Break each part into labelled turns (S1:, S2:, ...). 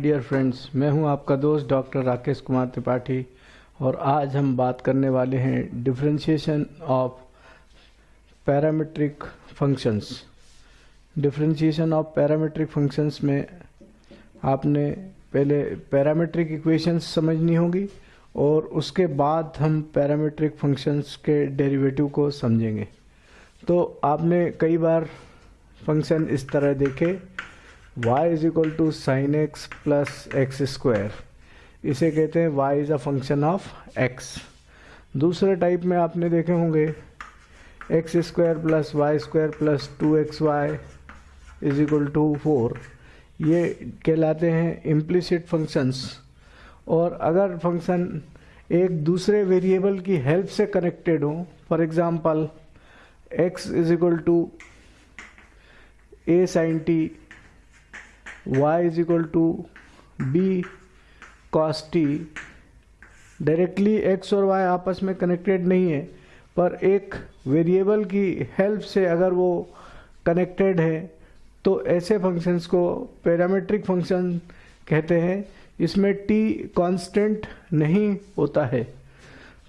S1: Dear friends मैं हूँ आपका दोस्त डॉक्टर राकेश कुमार त्रिपाठी और आज हम बात करने वाले हैं differentiation of parametric functions differentiation of parametric functions में आपने पहले पैरामीट्रिक इक्वेशंस समझनी होगी और उसके बाद हम पैरामीट्रिक फ़ंक्शंस के डेरिवेटिव को समझेंगे। तो आपने कई बार फ़ंक्शन इस तरह देखे y is equal to sine x plus x square इसे कहते हैं y is a function of x. दूसरे टाइप में आपने देखे होंगे x square plus y square plus two x y is equal to four ये कहलाते हैं इम्प्लिसिट फ़ंक्शंस और अगर फ़ंक्शन एक दूसरे वेरिएबल की हेल्प से कनेक्टेड हो for example x is equal to a sine t y is equal to b cos t directly x और y आपस में कनेक्टेड नहीं है, पर एक वेरिएबल की हेल्प से अगर वो कनेक्टेड है तो ऐसे फ़ंक्शंस को पैरामेट्रिक फ़ंक्शन कहते हैं इसमें t कांस्टेंट नहीं होता है।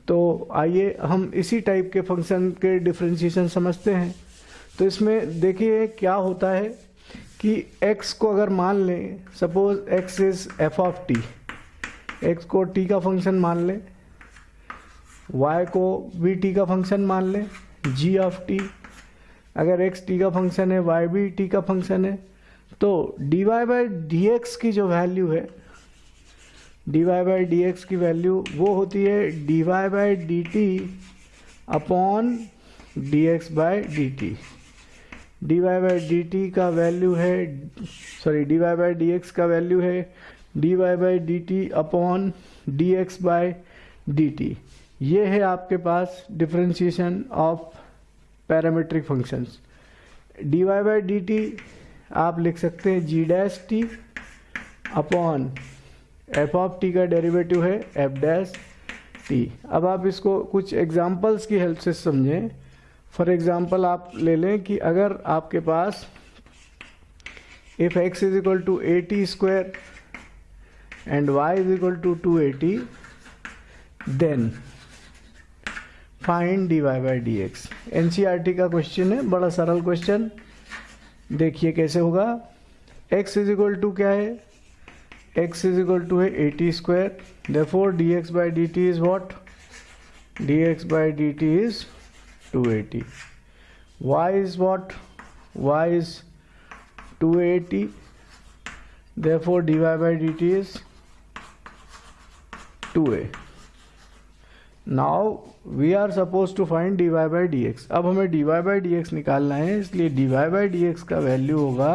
S1: तो आइए हम इसी टाइप के फ़ंक्शन के डिफ्रेंशिएशन समझते हैं। तो इसमें देखिए क्या होता है। कि x को अगर मान लें suppose x is f of t x को t का फ़ंक्शन मान लें, y को भी t का फ़ंक्शन मान लें, g ऑफ़ t, अगर x t का फ़ंक्शन है, y भी t का फ़ंक्शन है तो dy बाई डी की जो वैल्यू है, dy बाई डी की वैल्यू वो होती है dy by d t upon d x by d t d y by d t का वैल्यू है sorry d y by d x का वैल्यू है d y by d t upon d x by d t ये है आपके पास differentiation of parametric functions d y by d t आप लिख सकते हैं g dash t upon f of t का डेरिवेटिव है एफ़ डैश टी अब आप इसको कुछ एग्जांपल्स की हेल्प से समझें। फॉर एग्ज़ाम्पल आप ले लें कि अगर आपके पास if x is equal to a t square and y is equal to two a t then find d y by d x an का क्वेश्चन है, बड़ा सरल क्वेश्चन देखिए कैसे होगा। x इज़ इक्वल टू क्या है? x इज़ इक्वल टू है a t square therefore d x by d t is what d x by d t is 280 y is what y is 280 therefore dy by dt is 2a now we are supposed to find dy by dx अब हमें dy by dx निकालना है इसलिए dy by dx का value होगा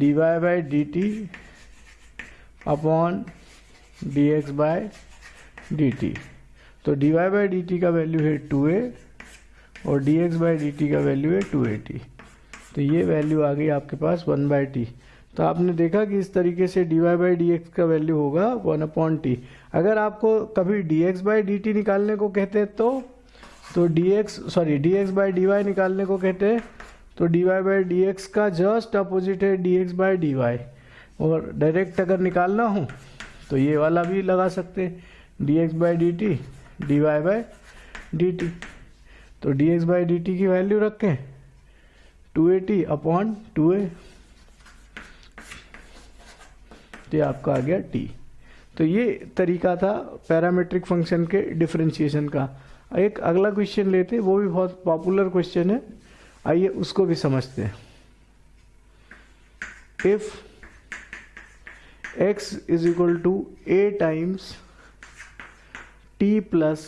S1: dy by dt अपॉन dx by dt तो dy by dt का वैल्यू है 2a और d x by d t का वैल्यू है टू एटी तो ये वैल्यू आ गई आपके पास वन बाई टी तो आपने देखा कि इस तरीके से d y by d x का वैल्यू होगा वन अपॉन टी अगर आपको कभी d x by d t निकालने को कहते हैं तो तो d x sorry d x by d y निकालने को कहते हैं तो d y by d x का जस्ट अपोजिट है d x by d y और डायरेक्ट अगर निकालना हो तो ये वाला भी लगा सकते हैं d x by d t d y by d t तो d x by d t की वैल्यू रखें। Two a t upon two a तो आपका आ गया टी तो ये तरीका था पैरामेट्रिक फ़ंक्शन के डिफ्रेंशिएशन का। एक अगला क्वेश्चन लेते वो भी बहुत पॉपुलर क्वेश्चन है। आइए उसको भी समझते हैं। If x is equal to a times t plus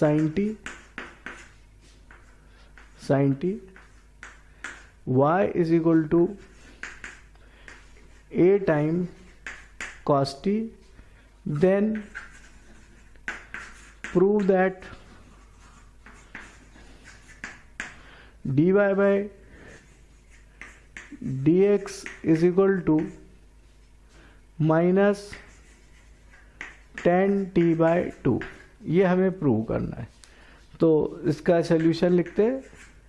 S1: sine t sine t y is equal to a time cos t then prove that d y by d x is equal to minus tan t by two ये हमें prove करना है। तो इसका solution लिखते हैं।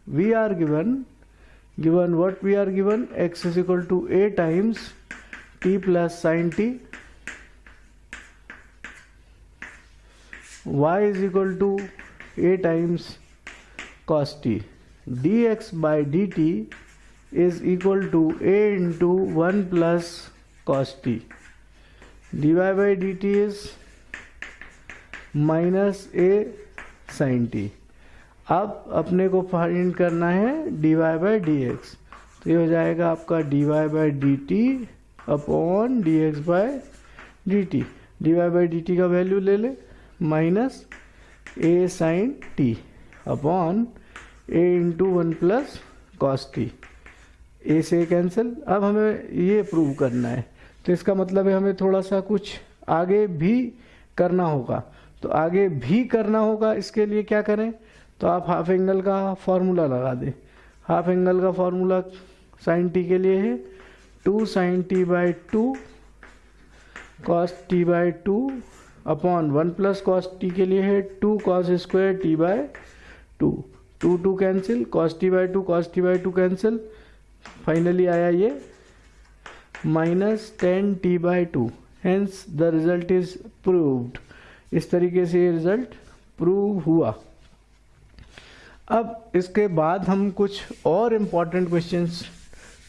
S1: we are given given what we are given? X is equal to a times t plus sine t. Y is equal to a times cos t. dx by dt is equal to a into 1 plus cos t. dy by dt is minus a sine t. अब अपने को find करना है d y by d x तो ये हो जाएगा आपका d y by d t upon d x by d t d y by d t का वैल्यू ले ले minus a sine t upon a into one plus cos t a से cancel अब हमें ये प्रूव करना है। तो इसका मतलब है हमें थोड़ा सा कुछ आगे भी करना होगा। तो आगे भी करना होगा, इसके लिए क्या करें? तो आप हाफ़ एंगल का फॉर्मूला लगा दें। हाफ़ एंगल का फॉर्मूला साइन टी के लिए है। Two sine t by two cos t by two upon one plus cos t के लिए है। Two cos square t by two two two cancel cos t by two cos t by two cancel finally आया ये। Minus tan t by two hence the result is proved इस तरीके से ये result prove हुआ। अब इसके बाद हम कुछ और इंपॉर्टेंट क्वेश्चंस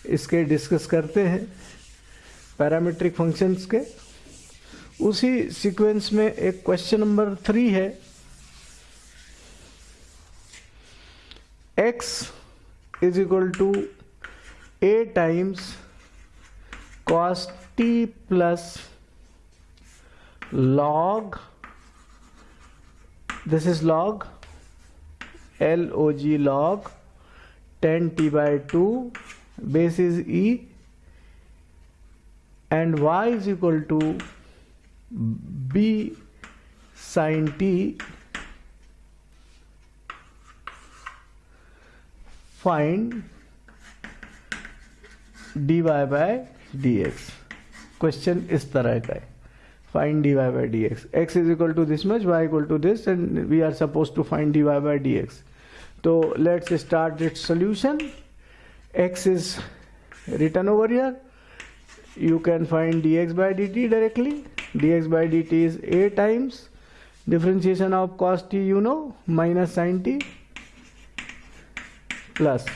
S1: इसके डिस्कस करते हैं पैरामीट्रिक फ़ंक्शंस के। उसी सीक्वेंस में एक क्वेश्चन नंबर थ्री है। X is equal to a times cos t plus log this is log L O G log tan t by two base is e and y is equal to b sine t find d y by d x question इस तरह का है. Find d y by d x x is equal to this much y equal to this and we are suppose to find d y by d x तो let's start its solution x is written over here you can find d x by d t directly d x by d t is a times differentiation of cos t you know minus sine t plus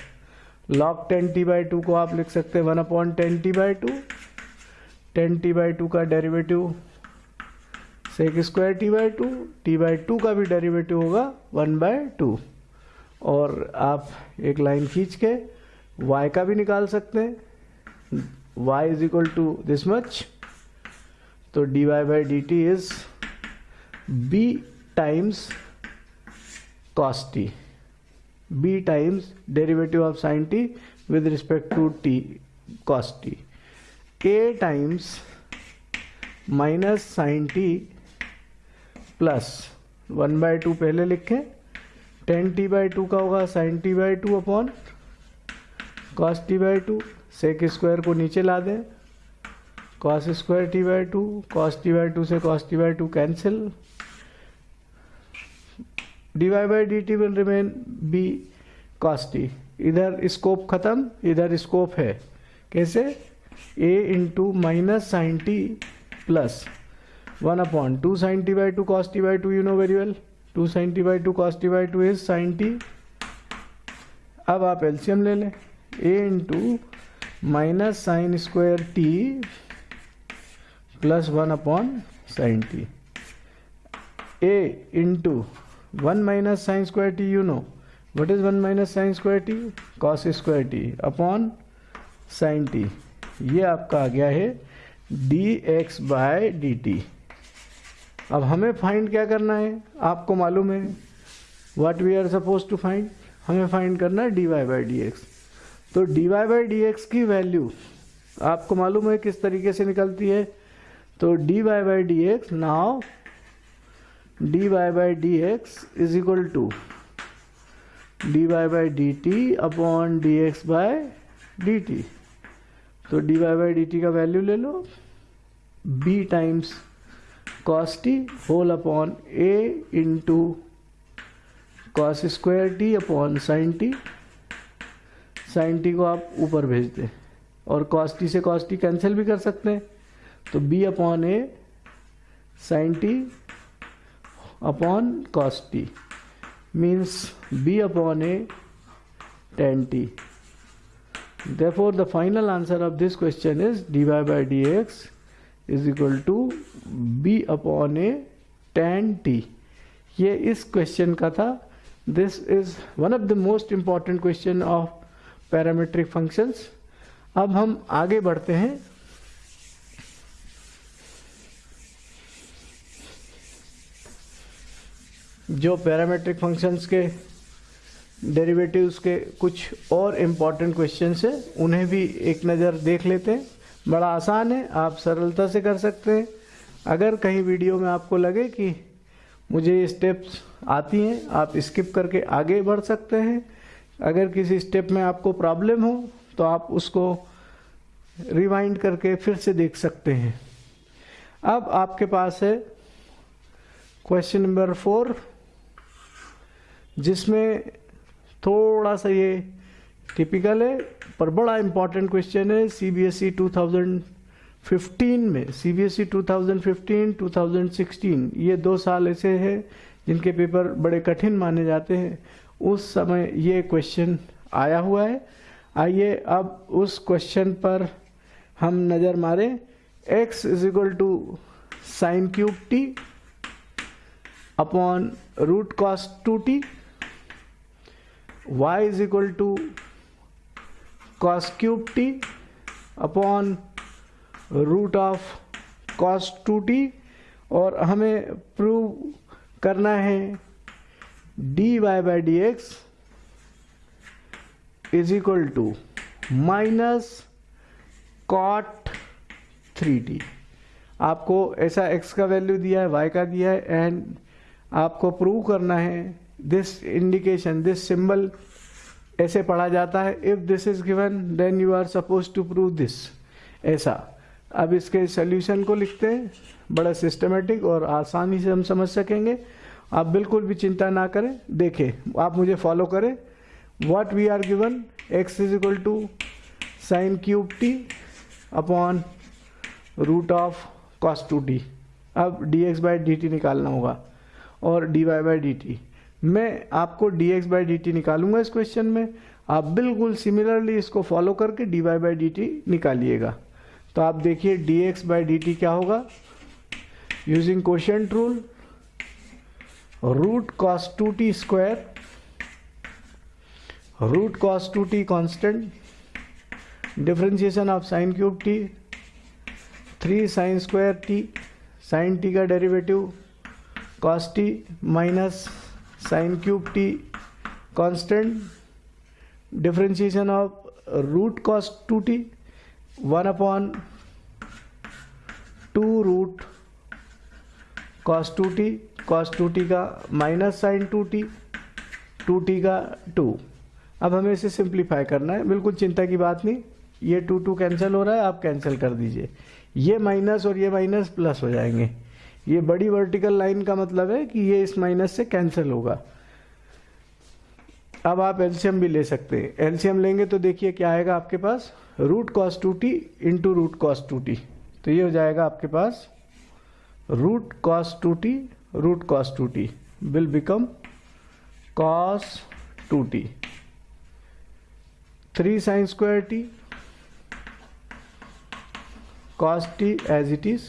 S1: log tan t by two को आप लिख सकते हैं one upon tan t by two tan t by two का derivative sec square t by two t by two का भी derivative होगा one by to और आप एक लाइन खींच के y का भी निकाल सकते हैं। y is equal to this much तो d y by d t is b times cos t b times derivative of sine t with respect to t cos t a times minus sine t plus one by two पहले लिखें। Tan t by two का होगा sine t by two upon cos t by two sec square को नीचे ला दें cos square t by two cos t by two से cos t by two cancel d y by d t will remain b cos t इधर scope खत्म, इधर scope है। कैसे? A into minus sine t plus one upon two sine t by two cos t by two you know very well two sine t by two cos t by two is sine t अब आप LCM ले लें। A into minus sine square t plus one upon sine t a into one minus sine square t you know what is one minus sine square t cos square t upon sine t ये आपका आ गया है d x by d t अब हमें find क्या करना है? आपको मालूम है? What we are suppose to find हमें फाइंड करना है d y by d x तो d y by d x की वैल्यू आपको मालूम है किस तरीके से निकलती है? तो d y by d x now d y by d x is equal to d y by d t upon d x by d t तो d y by d t का वैल्यू ले लो. B times cos t whole upon a into cos square t upon sin t sin t को आप ऊपर भेज दें और cos t से कॉस टी कैंसिल भी कर सकते हैं तो b upon a sine t upon cos t means b upon a tan t therefore the final answer of this question is dy by dx is equal to b upon a tan t ये इस question का था। This is one of the most important question of parametric functions अब हम आगे बढ़ते हैं। जो पैरामेट्रिक फ़ंक्शंस के डेरिवेटिव्स के कुछ और इंपॉर्टेंट क्वेश्चन है, उन्हें भी एक नज़र देख लेते हैं। बड़ा आसान है, आप सरलता से कर सकते हैं। अगर कहीं वीडियो में आपको लगे कि मुझे ये स्टेप्स आती हैं, आप स्किप करके आगे बढ़ सकते हैं। अगर किसी स्टेप में आपको प्रॉब्लम हो तो आप उसको रिवाइंड करके फिर से देख सकते हैं। अब आपके पास है क्वेश्चन नंबर फोर जिसमें थोड़ा सा ये टिपिकल है, पर बड़ा इंपॉर्टेंट क्वेश्चन है सीबीएसई 2015 में सीबीएसई 2015 2016 ये दो साल ऐसे हैं जिनके पेपर बड़े कठिन माने जाते हैं। उस समय ये क्वेश्चन आया हुआ है। आइए अब उस क्वेश्चन पर हम नज़र मारें। X is equal to sine cube t upon root cos two t y is equal to cos cube t upon root of cos 2t और हमें प्रूव करना है dy by d x is equal to minus cot three t आपको ऐसा x का value दिया है, y का दिया है एंड आपको प्रूव करना है दिस इंडिकेशन दिस सिंबल ऐसे पढ़ा जाता है if this is given then you are suppose to prove this ऐसा। अब इसके सोल्यूशन को लिखते हैं, बड़ा सिस्टमेटिक और आसानी से हम समझ सकेंगे। आप बिल्कुल भी चिंता ना करें। देखें आप मुझे फॉलो करें। What we are given x is equal to sine cube t upon root of cos two t अब d x by d t निकालना होगा, और d y by d t मैं आपको d x by d t निकालूँगा इस question में। आप बिल्कुल सिमिलरली इसको फॉलो करके d y by d t निकालिएगा। तो आप देखिए d x by d t क्या होगा? Using question rule root cos two t square root cos two t constant differentiation of sine cube t three sine square t sine t का derivative cos t minus sine cube t constant differentiation of root cos two t, one upon two root cos two t cos two t का minus sine two t two t का two. अब हमें इसे simplify करना है, बिल्कुल चिंता की बात नहीं, ये टू टू कैंसिल हो रहा है, आप कैंसिल कर दीजिए। ये माइनस और ये माइनस प्लस हो जाएँगे। ये बड़ी वर्टिकल लाइन का मतलब है कि ये इस माइनस से कैंसिल होगा। अब आप एल्शियम भी ले सकते हैं। एल्शियम लेंगे तो देखिए क्या आएगा आपके पास। Root cos two t into root cos two t तो ये हो जाएगा आपके पास root cos two t root cos two t will become cos two t three sine square t cos t as it is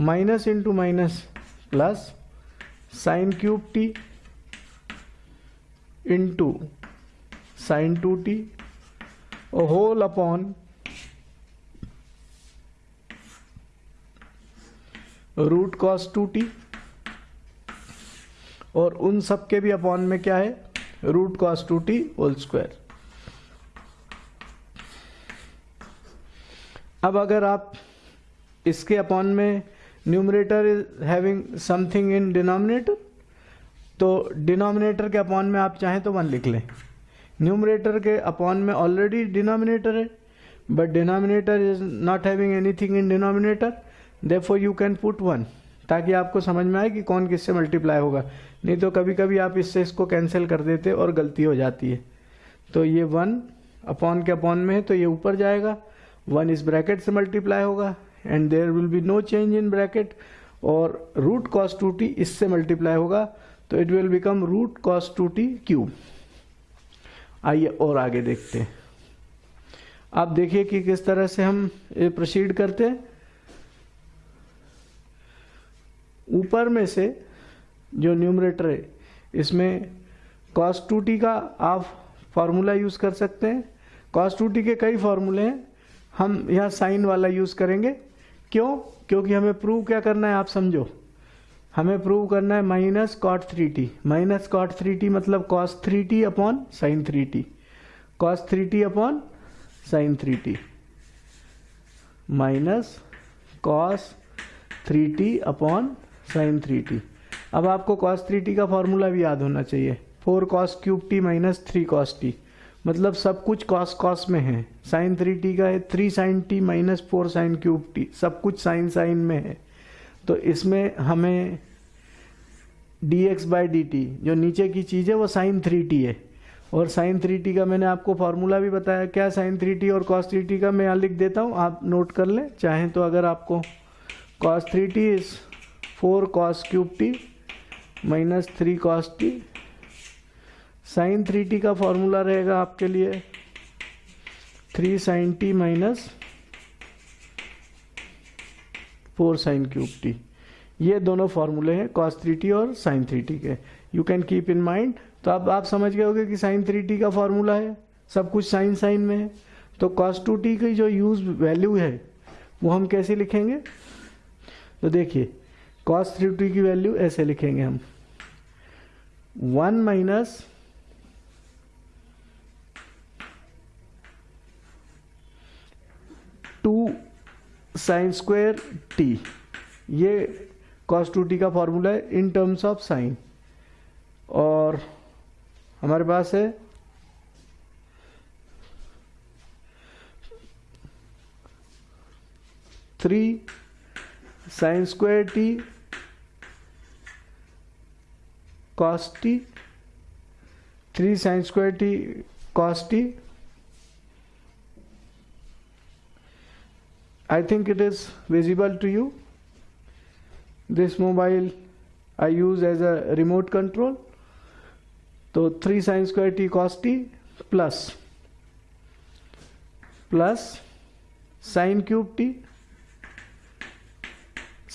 S1: minus into minus plus sine cube t into sine two t whole upon root cos two t. और उन सब के भी upon में क्या है? Root cos two t whole square. अब अगर आप इसके अपॉन में numerator is having something in denominator तो डिनोमिनेटर के अपॉन में आप चाहें तो वन लिख लें। न्यूमरेटर के अपॉन में ऑलरेडी डिनोमिनेटर है but denominator is not having anything in denominator therefore you can put one ताकि आपको समझ में आए कि कौन किससे मल्टीप्लाई होगा। नहीं तो कभी कभी आप इससे इसको कैंसिल कर देते और गलती हो जाती है। तो ये वन अपॉन के अपॉन में है तो ये ऊपर जाएगा वन इस ब्रैकेट से मल्टीप्लाई होगा। And there will be no change in bracket और रूट कॉस टू टी इससे मल्टीप्लाई होगा तो it will become root cos two t cube आइए और आगे देखते हैं। आप देखिए कि किस तरह से हम ये प्रोसीड करते हैं। ऊपर में से जो न्यूमरेटर है, इसमें कॉस टू टी का आप फार्मूला यूज़ कर सकते हैं। कॉस टू टी के कई फार्मूले हैं। हम यहाँ साइन वाला यूज़ करेंगे। क्यों? क्योंकि हमें प्रूव क्या करना है, आप समझो। हमें प्रूव करना है minus cot three t minus cot three t मतलब cos three t upon sine three t cos three t upon sine three t minus cos three t upon sine three t अब आपको cos three t का formula भी याद होना चाहिए। Four cos cube t minus three cos t मतलब सब कुछ कॉस कॉस में है। साइन थ्री टी का है three sine t minus four sine cube t सब कुछ साइन साइन में है। तो इसमें हमें d x by d t जो नीचे की चीज़ है, वो साइन थ्री टी है। और साइन थ्री टी का मैंने आपको फार्मूला भी बताया। क्या साइन थ्री टी और कॉस थ्री टी का मैं यहाँ लिख देता हूँ, आप नोट कर लें। चाहें तो अगर आपको cos three t is four cos cube t minus three cos t sine three t का फॉर्मूला रहेगा आपके लिए। Three sine t minus four sine cube t. ये दोनों फॉर्मूले हैं कॉस थ्री टी और साइन थ्री टी के। You can keep in mind तो अब आप समझ गए होगे कि साइन थ्री टी का फॉर्मूला है, सब कुछ साइन साइन में है। तो कॉस टू टी की जो यूज़ वैल्यू है, वो हम कैसे लिखेंगे? तो देखिए कॉस थ्री टी की वैल्यू ऐसे लिखेंगे हम। One minus two sine square t ये कॉस टू टी का फॉर्मूला है इन टर्म्स ऑफ़ साइन और हमारे पास है three sine square t cos t three sine square t cos t I think it is visible to you. This mobile I use as a remote control. So 3 sine square t cos t plus plus sine cube t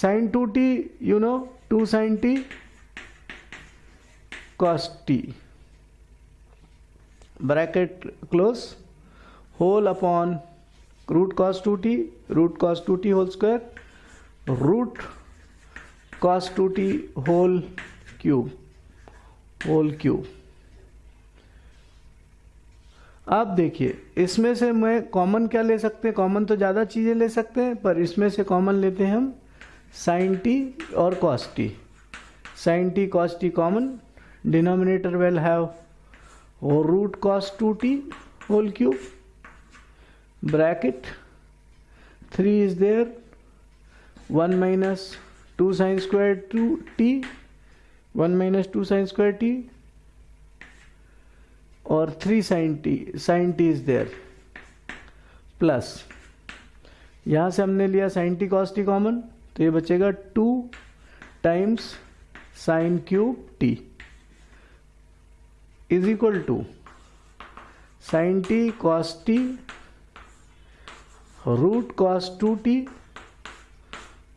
S1: sine 2t you know 2 sine t cos t bracket close whole upon close whole two t root 2t root cos 2t whole root root cos 2t whole cube whole cube आप देखिए, इसमें से मैं common क्या ले सकते हैं? Common तो ज़्यादा चीज़ें ले सकते हैं, पर इसमें से कॉमन लेते हैं हम साइन टी और cos t sine t cos t common denominator will have root cos two t whole cube bracket 3 is there 1 minus 2 sine square 2 t 1 minus 2 sine square t और 3 sin t sin t is there plus यहाँ से हमने लिया sin t cos t common तो ये बचेगा 2 times sine cube t is equal to sine t cos t root cos two t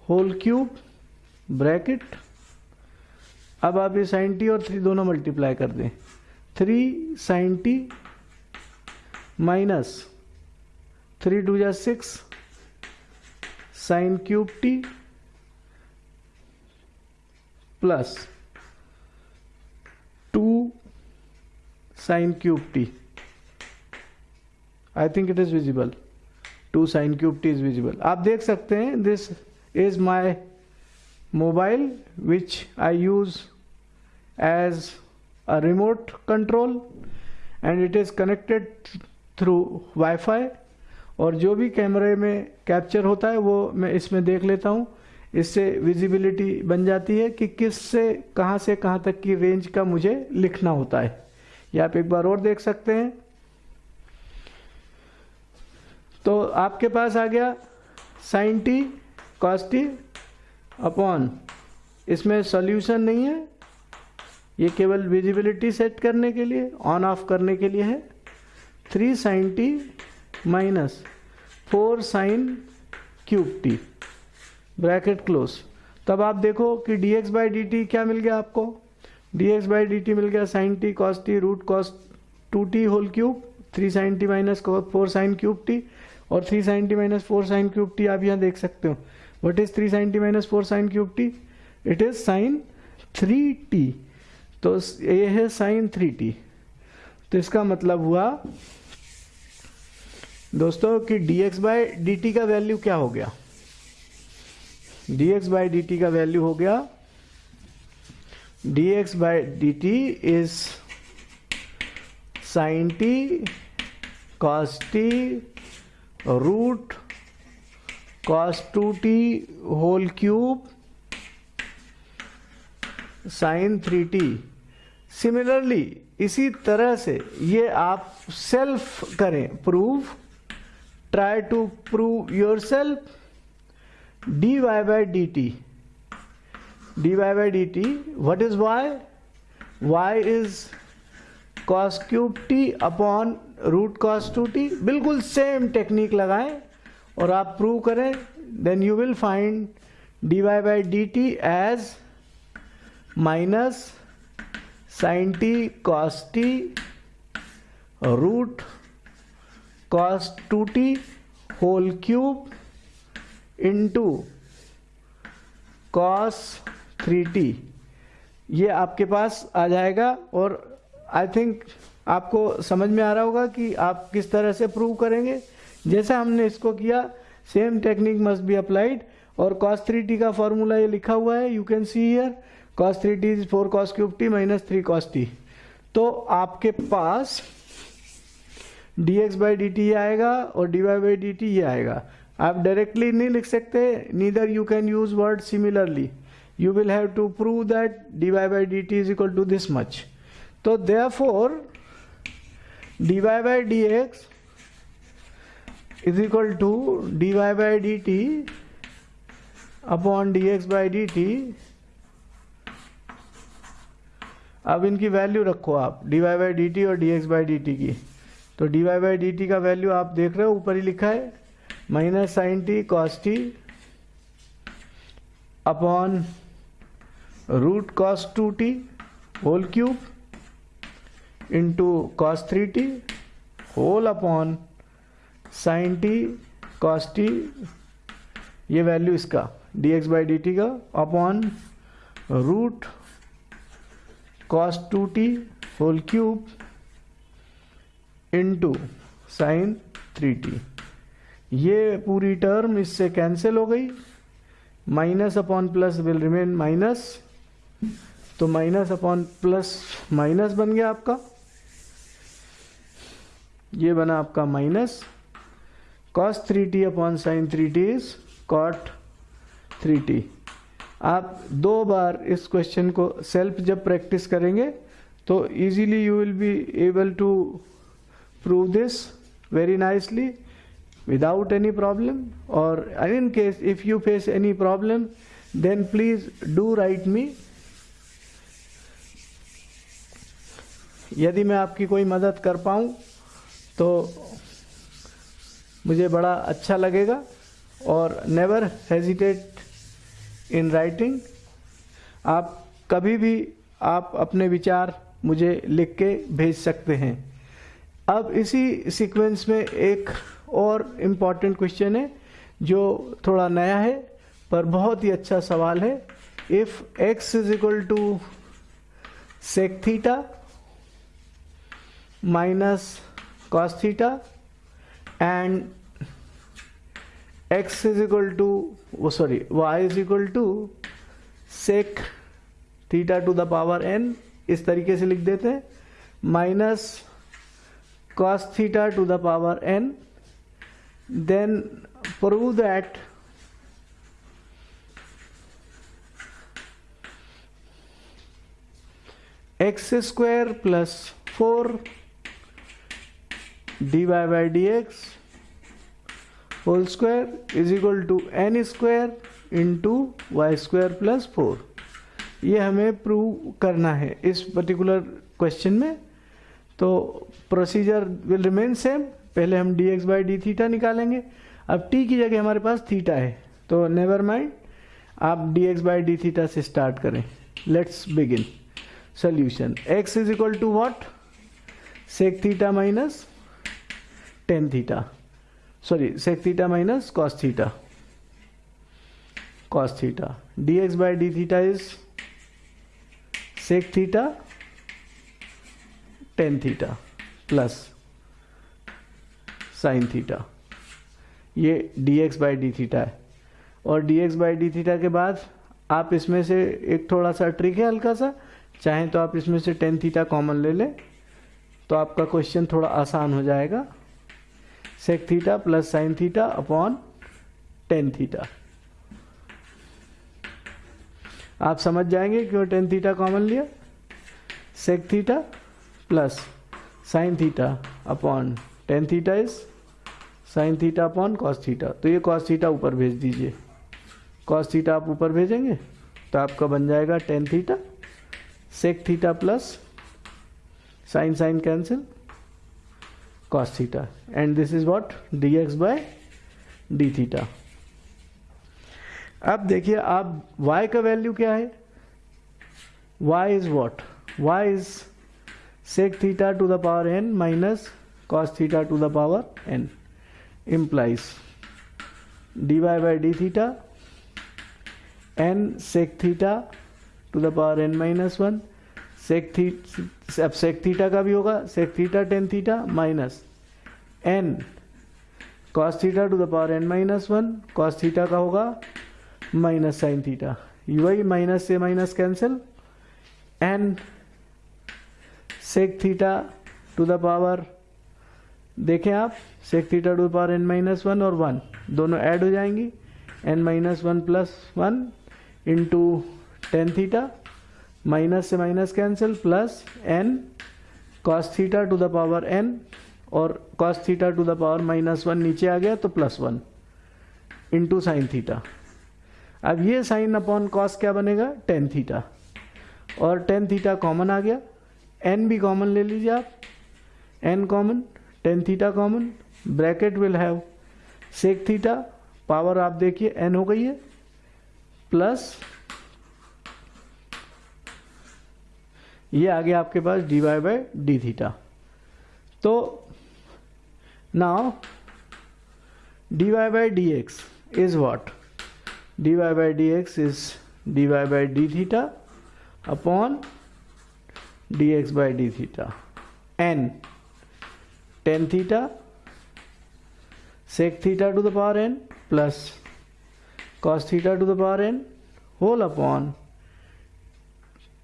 S1: whole cube bracket अब आप ये साइन टी और थ्री दोनों मल्टीप्लाई कर दें। Three sine t minus three two जा six sine cube t plus two sine cube t I think it is visible to sine cube t is visible. आप देख सकते हैं this is my mobile which I use as a remote control and it is connected through wifi और जो भी कैमरे में capture होता है, वो मैं इसमें देख लेता हूँ। इससे विजिबिलिटी बन जाती है कि किस से कहाँ से, कहाँ तक की रेंज का मुझे लिखना होता है। ये आप एक बार और देख सकते हैं। तो आपके पास आ गया sine t cos t upon इसमें सॉल्यूशन नहीं है। ये केवल विजिबिलिटी सेट करने के लिए ऑन ऑफ़ करने के लिए है। Three sine t minus four sine cube t bracket close तब आप देखो कि d x by d t क्या मिल गया आपको? D x by d t मिल गया sine t cos t root cos two t whole cube three sine t minus four sine cube t और three sine t minus four sine cube t आप यहाँ देख सकते हो। What is three sine t minus four sine cube t it is sine three t तो ये है sign three t तो इसका मतलब हुआ, दोस्तों, कि d x by d t का वैल्यू क्या हो गया? D x by d t का वैल्यू हो गया। D x by d t is sine t cos t root cos two t whole cube sine three t similarly इसी तरह से ये आप सेल्फ करें prove try to prove yourself d y by d t d y by d t what is y y is cos cube t upon root cos two t बिल्कुल same technique लगाएँ और आप prove करें then you will find d y by d t as minus sine t cos t root cos two t whole cube into cos three t ये आपके पास आ जाएगा और आई थिंक आपको समझ में आ रहा होगा कि आप किस तरह से प्रूव करेंगे। जैसे हमने इसको किया same technique must be applied और कॉस थ्री टी का फॉर्मूला ये लिखा हुआ है you can see here cos three t is four cos cube t minus three cos t तो आपके पास d x by d t ये आएगा और d y by d t ये आएगा। आप डायरेक्टली नहीं लिख सकते neither you can use word similarly you will have to prove that d y by d t is equal to this much तो therefore d y by d x is equal to d y by d t upon d x by d t अब इनकी value रखो आप d y by d t और d x by d t की। तो d y by d t का value आप देख रहे हो, ऊपर ही लिखा है minus sine t cos t upon root cos two t whole cube into cos three t whole upon sine t cos t ये वैल्यू इसका d x by d t का upon root cos two t whole cube into sine three t ये पूरी term इससे cancel हो गई minus upon plus will remain minus तो minus upon plus minus बन गया आपका। ये बना आपका minus cos three t upon sine three t is cot three t आप दो बार इस क्वेश्चन को सेल्फ जब प्रैक्टिस करेंगे तो easily you will be able to prove this very nicely without any problem or in case, if you face any problem, then please do write me यदि मैं आपकी कोई मदद कर पाऊँ तो मुझे बड़ा अच्छा लगेगा और नेवर हेजिटेट इन राइटिंग आप कभी भी, आप अपने विचार मुझे लिख के भेज सकते हैं। अब इसी सीक्वेंस में एक और इंपॉर्टेंट क्वेश्चन है, जो थोड़ा नया है, पर बहुत ही अच्छा सवाल है। If x is equal to sec theta minus cos theta and x is equal to वो sorry y is equal to sec theta to the power n इस तरीके से लिख देते हैं minus cos theta to the power n, then prove that x square plus 4 dy d x whole square is equal to n square into y square plus four ये हमें prove करना है इस पर्टिकुलर क्वेश्चन में। तो procedure will remain same पहले हम d x by d theta निकालेंगे। अब टी की जगह हमारे पास थीटा है। तो नेवर माइंड आप d x by d theta से स्टार्ट करें। Let's begin solution x is equal to what sec theta minus tan theta sorry sec theta minus cos theta cos theta d x by d theta is sec theta tan theta plus sine theta ये d x by d theta है। और d x by d theta के बाद आप इसमें से एक थोड़ा सा ट्रिक है हल्का सा। चाहें तो आप इसमें से टेन थीटा कॉमन ले लें तो आपका क्वेश्चन थोड़ा आसान हो जाएगा। Sec theta plus sine theta upon tan theta आप समझ जाएँगे क्यों टेन थीटा कॉमन लिया? Sec theta plus sine theta upon tan theta is sine theta upon cos theta तो ये कॉस थीटा ऊपर भेज दीजिए। कॉस थीटा आप ऊपर भेजेंगे तो आपका बन जाएगा tan theta sec theta plus sine sine cancel theta and this is what d x by d theta अब देखिए आप y का वैल्यू क्या है? y is what y is sec theta to the power n minus cos theta to the power n. Implies dy by d theta n sec theta to the power n minus one sec थी अब sec theta का भी होगा sec theta tan theta minus n cos theta to the power n minus one cos theta का होगा minus sine theta वही minus से minus cancel n sec theta to the power देखें आप sec theta to the power n minus one और one दोनों add हो जाएँगी n minus one plus one into tan theta minus से minus cancel plus n cos theta to the power n और cos theta to the power minus one नीचे आ गया तो plus one into sine theta अब ये sine upon cos क्या बनेगा? टेन थीटा और टेन थीटा कॉमन आ गया। एन भी कॉमन ले लीजिए आप। N common tan theta common bracket will have sec theta power आप देखिए एन हो गई है। प्लस ये आ गया आपके पास d y by d theta तो now d y by d x is what d y by d x is d y by d theta upon d x by d theta n tan theta sec theta to the power n plus cos theta to the power n whole upon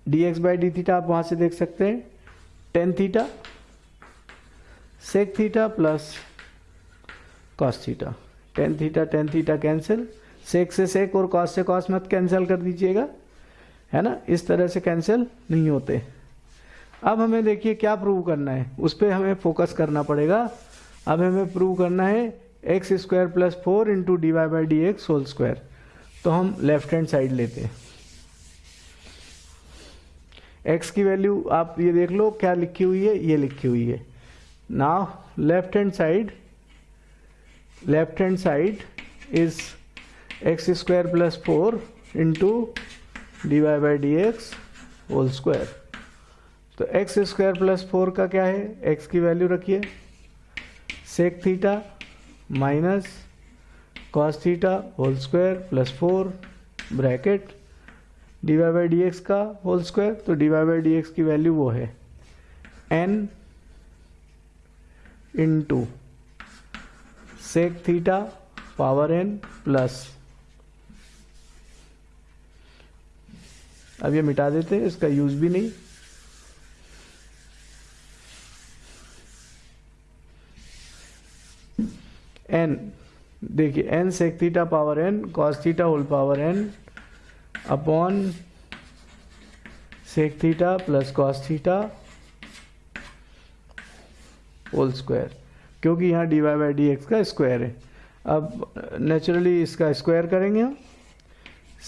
S1: dx by d theta आप वहाँ से देख सकते हैं। Tan theta sec theta plus cos theta tan theta tan theta cancel sec से sec और cos से cos मत कैंसिल कर दीजिएगा। है ना? इस तरह से कैंसिल नहीं होते। अब हमें देखिए क्या प्रूव करना है। उस पर हमें फोकस करना पड़ेगा। अब हमें प्रूव करना है x square plus four into d y by d x whole square तो हम लेफ़्ट हैंड साइड लेते हैं। एक्स की वैल्यू आप ये देख लो, क्या लिखी हुई है? ये लिखी हुई है। Now left hand side left hand side is x square plus four into d y by d x whole square तो एक्स स्क्वायर प्लस फोर का क्या है? एक्स की वैल्यू रखिए। Sec theta minus cos theta whole square plus four bracket d y by d x का whole square तो d y by d x की value वो है n into sec theta power n plus अब ये मिटा देते हैं, इसका यूज़ भी नहीं। एन देखिए n sec theta power n cos theta whole power n upon sec theta plus cos theta whole square क्योंकि यहाँ d y by d x का स्क्वायर है। अब नेचुरली इसका स्क्वायर करेंगे हम।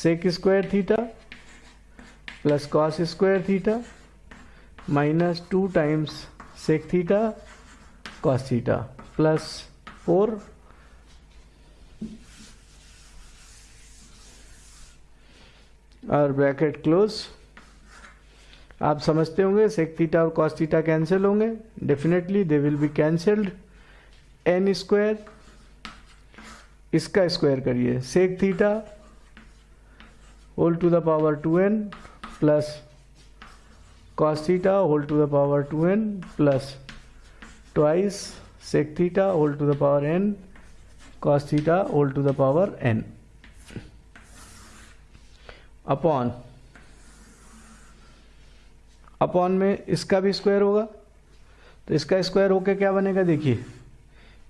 S1: Sec square theta plus cos square theta minus two times sec theta cos theta plus four और bracket close. आप समझते होंगे सेक थीटा और कॉस थीटा कैंसिल होंगे। Definitely they will be cancelled n square इसका square करिए। Sec theta whole to the power two n plus cos theta whole to the power two n plus twice sec theta whole to the power n cos theta whole to the power n upon. Upon में इसका भी square होगा। तो इसका square होके क्या बनेगा देखिए।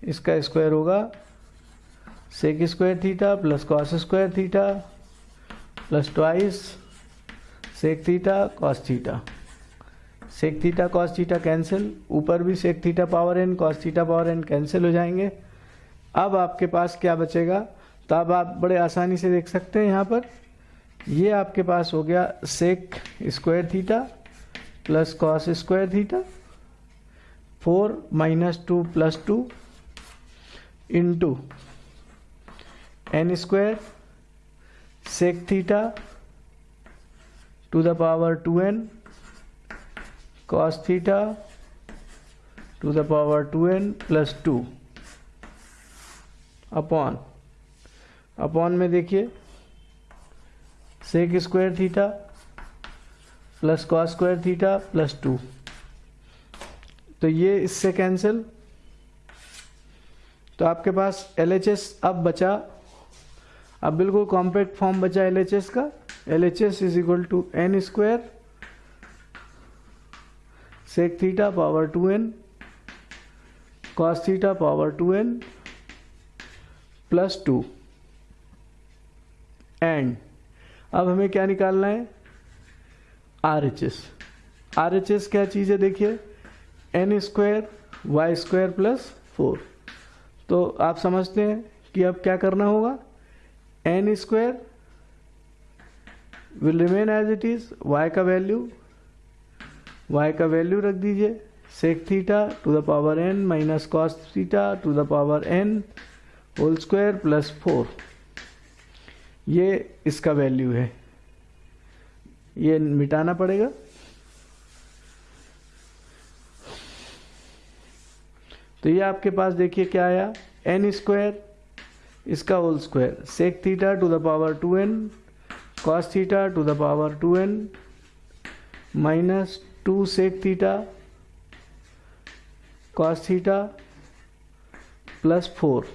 S1: इसका स्क्वायर होगा sec square theta plus cos square theta plus twice sec theta cos theta sec theta cos theta cancel ऊपर भी sec theta power n cos theta power n cancel हो जाएँगे। अब आपके पास क्या बचेगा? तो अब आप बड़े आसानी से देख सकते हैं यहाँ पर। ये आपके पास हो गया sec square theta plus cos square theta four minus two plus two into n square sec theta to the power two n cos theta to the power two n plus two upon upon में देखिए sec square theta plus cos square theta plus two तो ये इससे cancel तो आपके पास L H S अब बचा. अब बिल्कुल कॉम्पैक्ट फॉर्म बचा एल एच एस का. L H S is equal to n square sec theta power two n cos theta power two n plus two and अब हमें क्या निकालना है? R H S R H S क्या चीज़ है देखिए? N square y square plus four तो आप समझते हैं कि अब क्या करना होगा? N square will remain as it is y का वैल्यू वाई का वैल्यू रख दीजिए. Sec theta to the power n minus cos theta to the power n whole square plus four ये इसका वैल्यू है। ये मिटाना पड़ेगा। तो ये आपके पास देखिए क्या आया। एन स्क्वायर इसका whole square sec theta to the power two n cos theta to the power two n minus two sec theta cos theta plus four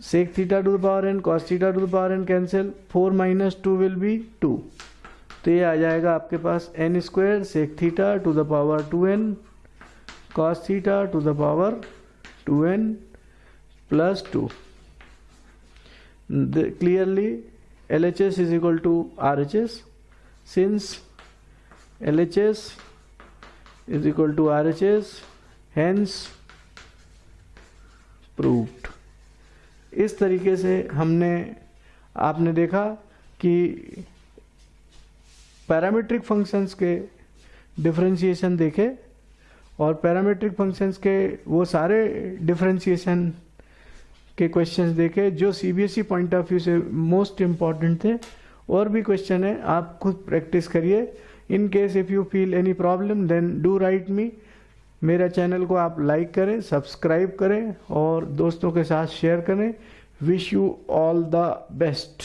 S1: sec theta to the power n cos theta to the power n cancel 4 minus 2 will be 2 तो ये आ जाएगा आपके पास n square sec theta to the power two n cos theta to the power two n plus two clearly LHS is equal to RHS since LHS is equal to RHS hence proved इस तरीके से हमने, आपने देखा कि parametric functions के differentiation देखे और पैरामीट्रिक फ़ंक्शंस के वो सारे डिफरेंशिएशन के क्वेश्चंस देखे जो सीबीएसई पॉइंट ऑफ़ व्यू से मोस्ट इंपॉर्टेंट थे। और भी क्वेश्चन है, आप खुद प्रैक्टिस करिए। In case if you feel any problem then do write me मेरा चैनल को आप लाइक करें, सब्सक्राइब करें और दोस्तों के साथ शेयर करें। Wish you all the best.